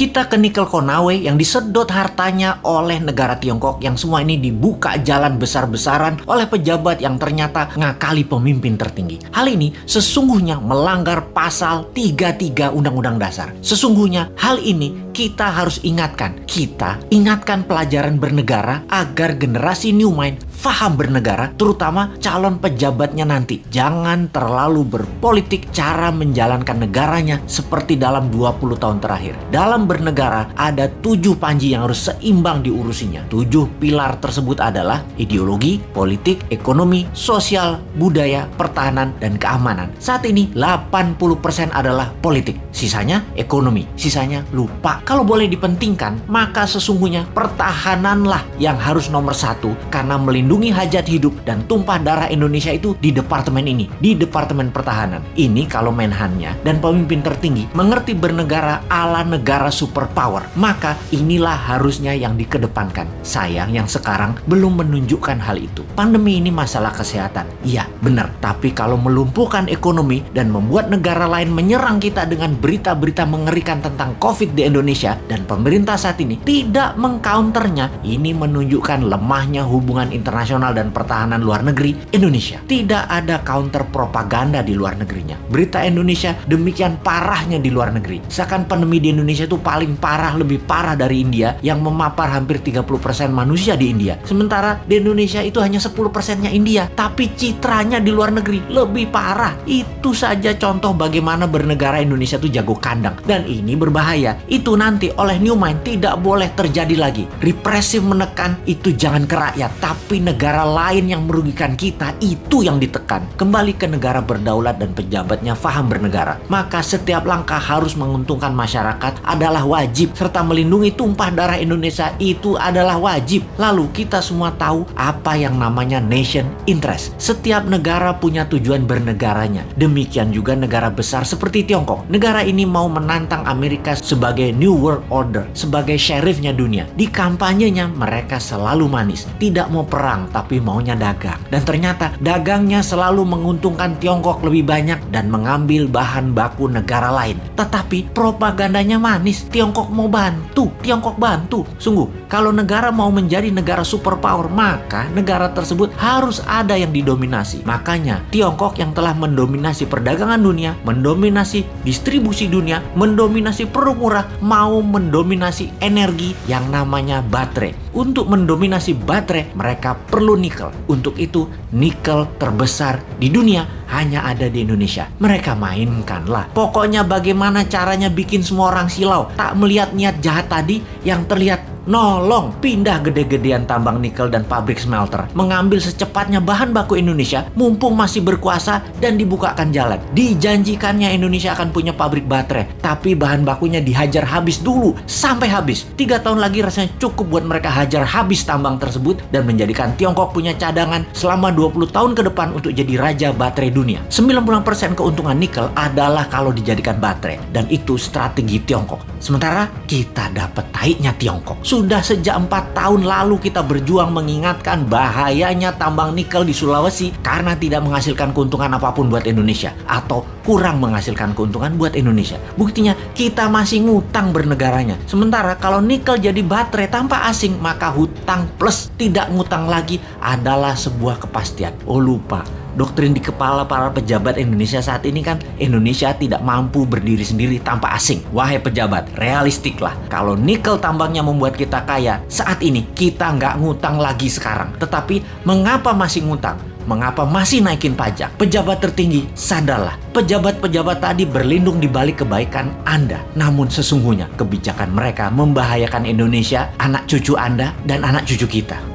Kita ke Nikel Konawe yang disedot hartanya oleh negara Tiongkok yang semua ini dibuka jalan besar-besaran oleh pejabat yang ternyata ngakali pemimpin tertinggi. Hal ini sesungguhnya melanggar pasal 33 Undang-Undang Dasar. Sesungguhnya hal ini kita harus ingatkan. Kita ingatkan pelajaran bernegara agar generasi New Mind faham bernegara, terutama calon pejabatnya nanti. Jangan terlalu berpolitik cara menjalankan negaranya seperti dalam 20 tahun terakhir. Dalam bernegara ada tujuh panji yang harus seimbang diurusinya. Tujuh pilar tersebut adalah ideologi, politik, ekonomi, sosial, budaya, pertahanan, dan keamanan. Saat ini 80% adalah politik, sisanya ekonomi, sisanya lupa. Kalau boleh dipentingkan, maka sesungguhnya pertahananlah yang harus nomor satu karena melindungi melindungi hajat hidup dan tumpah darah Indonesia itu di departemen ini, di Departemen Pertahanan. Ini kalau menhannya dan pemimpin tertinggi mengerti bernegara ala negara superpower, maka inilah harusnya yang dikedepankan. Sayang yang sekarang belum menunjukkan hal itu. Pandemi ini masalah kesehatan. Iya, benar. Tapi kalau melumpuhkan ekonomi dan membuat negara lain menyerang kita dengan berita-berita mengerikan tentang COVID di Indonesia dan pemerintah saat ini tidak mengcounternya, ini menunjukkan lemahnya hubungan internasional nasional dan pertahanan luar negeri Indonesia. Tidak ada counter propaganda di luar negerinya. Berita Indonesia demikian parahnya di luar negeri. Seakan pandemi di Indonesia itu paling parah, lebih parah dari India yang memapar hampir 30% manusia di India. Sementara di Indonesia itu hanya 10%-nya India. Tapi citranya di luar negeri lebih parah. Itu saja contoh bagaimana bernegara Indonesia itu jago kandang. Dan ini berbahaya. Itu nanti oleh New Mind tidak boleh terjadi lagi. Represif menekan itu jangan ke rakyat, tapi negara lain yang merugikan kita itu yang ditekan. Kembali ke negara berdaulat dan pejabatnya faham bernegara. Maka setiap langkah harus menguntungkan masyarakat adalah wajib serta melindungi tumpah darah Indonesia itu adalah wajib. Lalu kita semua tahu apa yang namanya nation interest. Setiap negara punya tujuan bernegaranya. Demikian juga negara besar seperti Tiongkok. Negara ini mau menantang Amerika sebagai New World Order, sebagai sheriffnya dunia. Di kampanyenya mereka selalu manis, tidak mau perang perang tapi maunya dagang. Dan ternyata dagangnya selalu menguntungkan Tiongkok lebih banyak dan mengambil bahan baku negara lain. Tetapi propagandanya manis. Tiongkok mau bantu, Tiongkok bantu. Sungguh, kalau negara mau menjadi negara superpower, maka negara tersebut harus ada yang didominasi. Makanya Tiongkok yang telah mendominasi perdagangan dunia, mendominasi distribusi dunia, mendominasi produk murah, mau mendominasi energi yang namanya baterai. Untuk mendominasi baterai, mereka perlu nikel. Untuk itu, nikel terbesar di dunia hanya ada di Indonesia. Mereka mainkanlah. Pokoknya bagaimana caranya bikin semua orang silau. Tak melihat niat jahat tadi yang terlihat nolong pindah gede-gedean tambang nikel dan pabrik smelter, mengambil secepatnya bahan baku Indonesia mumpung masih berkuasa dan dibukakan jalan. Dijanjikannya Indonesia akan punya pabrik baterai, tapi bahan bakunya dihajar habis dulu sampai habis. Tiga tahun lagi rasanya cukup buat mereka hajar habis tambang tersebut dan menjadikan Tiongkok punya cadangan selama 20 tahun ke depan untuk jadi raja baterai dunia. 90% keuntungan nikel adalah kalau dijadikan baterai dan itu strategi Tiongkok. Sementara kita dapat taiknya Tiongkok. Sejak empat tahun lalu kita berjuang mengingatkan bahayanya tambang nikel di Sulawesi karena tidak menghasilkan keuntungan apa pun buat Indonesia atau kurang menghasilkan keuntungan buat Indonesia. Buktinya kita masih ngutang bernegaranya. Sementara kalau nikel jadi baterai tanpa asing maka hutang plus tidak ngutang lagi adalah sebuah kepastian. Oh lupa, doktrin di kepala para pejabat Indonesia saat ini kan Indonesia tidak mampu berdiri sendiri tanpa asing. Wahai pejabat, realistiklah. Kalau nikel tambangnya membuat kita kaya, saat ini kita nggak ngutang lagi sekarang. Tetapi mengapa masih ngutang? Mengapa masih naikin pajak? Pejabat tertinggi, sadarlah. Pejabat-pejabat tadi berlindung di balik kebaikan Anda. Namun sesungguhnya kebijakan mereka membahayakan Indonesia, anak cucu Anda, dan anak cucu kita.